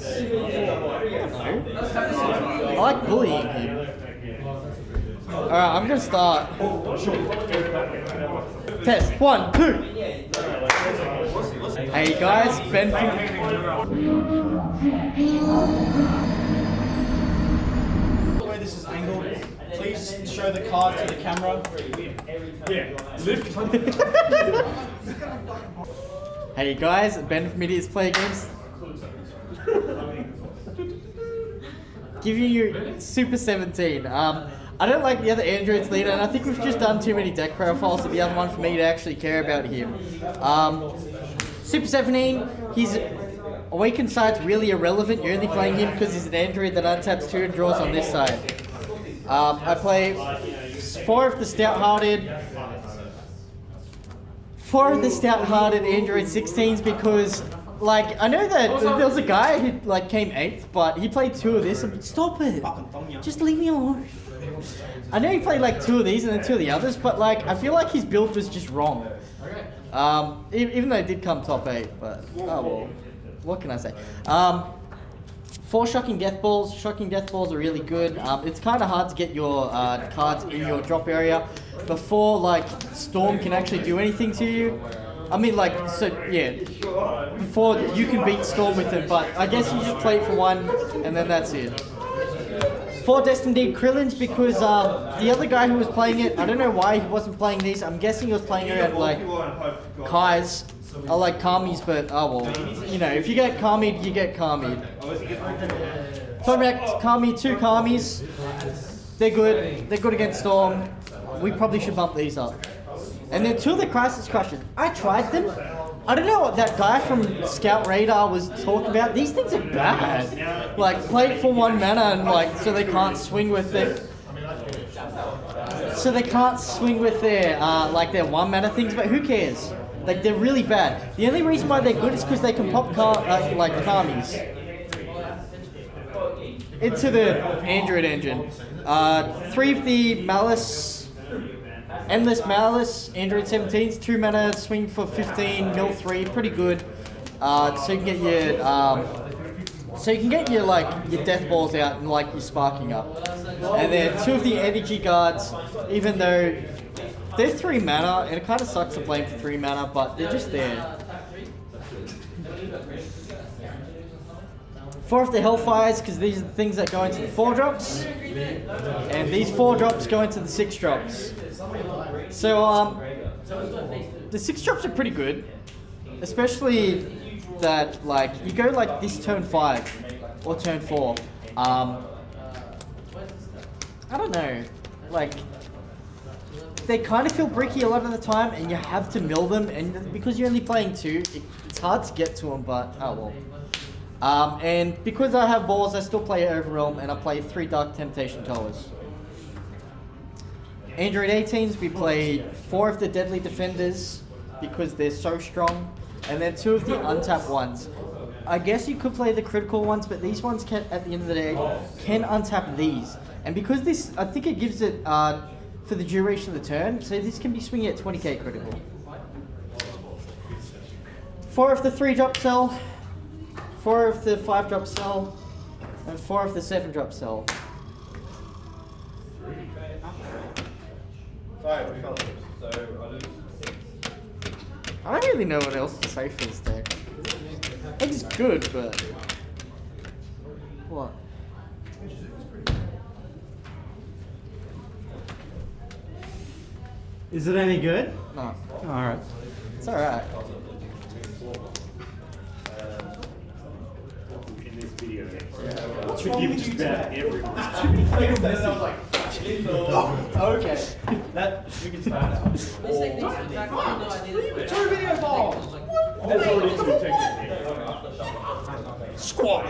I like bullying him. Alright, I'm gonna start. Test. One, two. Hey guys, Ben The way this is angled, please show the card to the camera. Yeah. Lift. Hey guys, Ben from Idiots Play Games. Giving you Super 17. Um, I don't like the other androids leader, and I think we've just done too many deck profiles to the other one for me to actually care about him. Um, Super 17, he's Awakened side's really irrelevant. You're only playing him because he's an android that untaps two and draws on this side. Um, I play four of the stout-hearted four of the stout-hearted Android 16s because, like, I know that there was a guy who like came eighth, but he played two of this. And, stop it! Just leave me alone. I know he played like two of these and then two of the others, but like I feel like his build was just wrong. Um, even though it did come top eight, but oh well. What can I say? Um, Four shocking death balls. Shocking death balls are really good. Um, it's kind of hard to get your uh, cards in your drop area before like storm can actually do anything to you. I mean, like so, yeah. Before you can beat storm with it, but I guess you just play it for one, and then that's it. Four Destiny Krillins because uh, the other guy who was playing it, I don't know why he wasn't playing these. I'm guessing he was playing it at like Kai's. I like Kami's, but oh well. You know, if you get Kami, you get Kami. Correct, Kami, two Kamis. They're good. They're good against Storm. We probably should bump these up. And then two of the Crisis Crushers. I tried them. I don't know what that guy from Scout Radar was talking about. These things are bad. Like, play it for one mana and like, so they can't swing with it. So they can't swing with their, uh, like their one mana things, but who cares? Like, they're really bad. The only reason why they're good is because they can pop car, uh, like, Kamis into the Android engine. Uh, three of the Malice, Endless Malice, Android 17s, two mana, swing for 15, mill three, pretty good. Uh, so you can get your, um, so you can get your like your death balls out and like your sparking up. And then two of the energy guards, even though they're three mana, and it kind of sucks to play for three mana, but they're just there. Four of the Hellfires, because these are the things that go into the four drops. And these four drops go into the six drops. So, um, the six drops are pretty good. Especially that, like, you go like this turn five or turn four. Um, I don't know. Like, they kind of feel bricky a lot of the time, and you have to mill them. And because you're only playing two, it, it's hard to get to them, but oh well. Um, and because I have balls, I still play Overwhelm, and I play three Dark Temptation Towers. Android 18s, we play four of the Deadly Defenders, because they're so strong, and then two of the untapped ones. I guess you could play the critical ones, but these ones can, at the end of the day, can untap these. And because this, I think it gives it uh, for the duration of the turn, so this can be swinging at 20k critical. Four of the three drop cell, four of the five drop cell, and four of the seven drop cell. I don't really know what else to say for this deck. It's good, but what? Is it any good? No, Alright. it's all right. in this video. To give just about everyone. Okay. That, we can start now. Two video balls! That's already too technical. Squat!